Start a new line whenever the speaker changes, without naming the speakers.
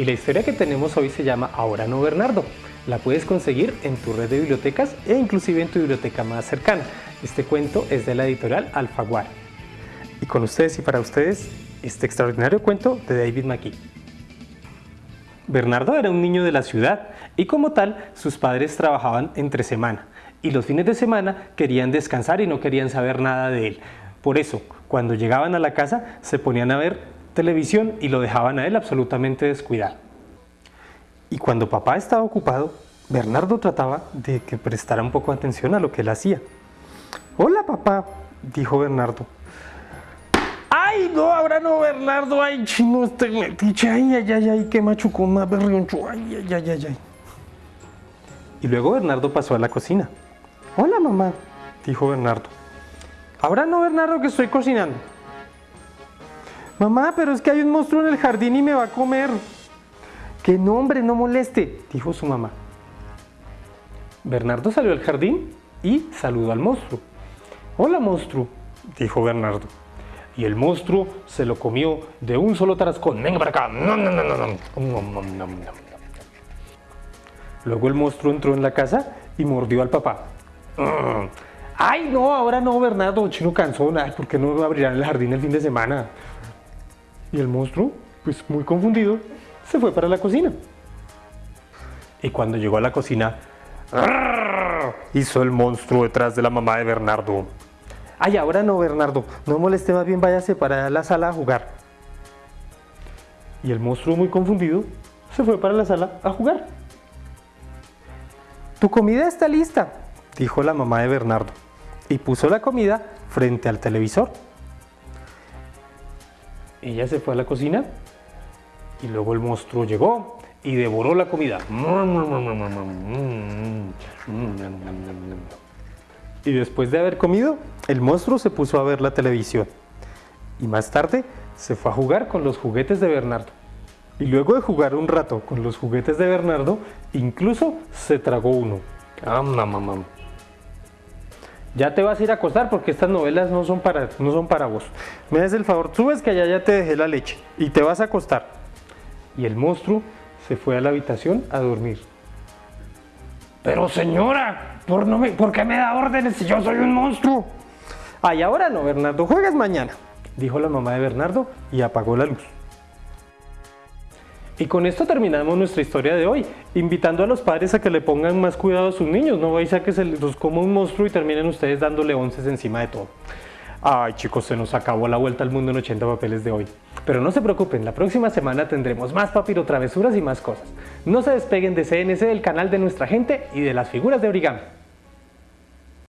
Y la historia que tenemos hoy se llama Ahora no Bernardo. La puedes conseguir en tu red de bibliotecas e inclusive en tu biblioteca más cercana. Este cuento es de la editorial Alfaguara. Y con ustedes y para ustedes, este extraordinario cuento de David McKee. Bernardo era un niño de la ciudad y como tal sus padres trabajaban entre semana y los fines de semana querían descansar y no querían saber nada de él. Por eso, cuando llegaban a la casa se ponían a ver televisión y lo dejaban a él absolutamente descuidado. Y cuando papá estaba ocupado, Bernardo trataba de que prestara un poco de atención a lo que él hacía. Hola papá, dijo Bernardo. ¡Ay, no, ahora no, Bernardo! ¡Ay, chino, este metiche! ¡Ay, ay, ay, ay, qué machucón más berrioncho! ¡Ay, ay, ay, ay, ay! Y luego Bernardo pasó a la cocina. Hola mamá, dijo Bernardo. Ahora no, Bernardo, que estoy cocinando. Mamá, pero es que hay un monstruo en el jardín y me va a comer. Que no, hombre, no moleste, dijo su mamá. Bernardo salió al jardín y saludó al monstruo. Hola monstruo, dijo Bernardo. Y el monstruo se lo comió de un solo tarascón. Venga para acá. Luego el monstruo entró en la casa y mordió al papá. Ay, no, ahora no, Bernardo, chino cansón. ¿por qué no abrirán el jardín el fin de semana? Y el monstruo, pues muy confundido, se fue para la cocina. Y cuando llegó a la cocina, hizo el monstruo detrás de la mamá de Bernardo. Ay, ahora no, Bernardo, no moleste más bien, váyase para la sala a jugar. Y el monstruo muy confundido se fue para la sala a jugar. Tu comida está lista, dijo la mamá de Bernardo y puso la comida frente al televisor. Ella se fue a la cocina y luego el monstruo llegó y devoró la comida. Y después de haber comido, el monstruo se puso a ver la televisión. Y más tarde se fue a jugar con los juguetes de Bernardo. Y luego de jugar un rato con los juguetes de Bernardo, incluso se tragó uno. Ya te vas a ir a acostar porque estas novelas no son para, no son para vos. Me das el favor, subes que allá ya te dejé la leche y te vas a acostar. Y el monstruo se fue a la habitación a dormir. Pero señora, ¿por, no me, ¿por qué me da órdenes si yo soy un monstruo? Ay, ahora no, Bernardo, juegas mañana, dijo la mamá de Bernardo y apagó la luz. Y con esto terminamos nuestra historia de hoy, invitando a los padres a que le pongan más cuidado a sus niños, no vais a que se los coma un monstruo y terminen ustedes dándole onces encima de todo. Ay chicos, se nos acabó la vuelta al mundo en 80 papeles de hoy. Pero no se preocupen, la próxima semana tendremos más papiro travesuras y más cosas. No se despeguen de CNC, del canal de nuestra gente y de las figuras de origami.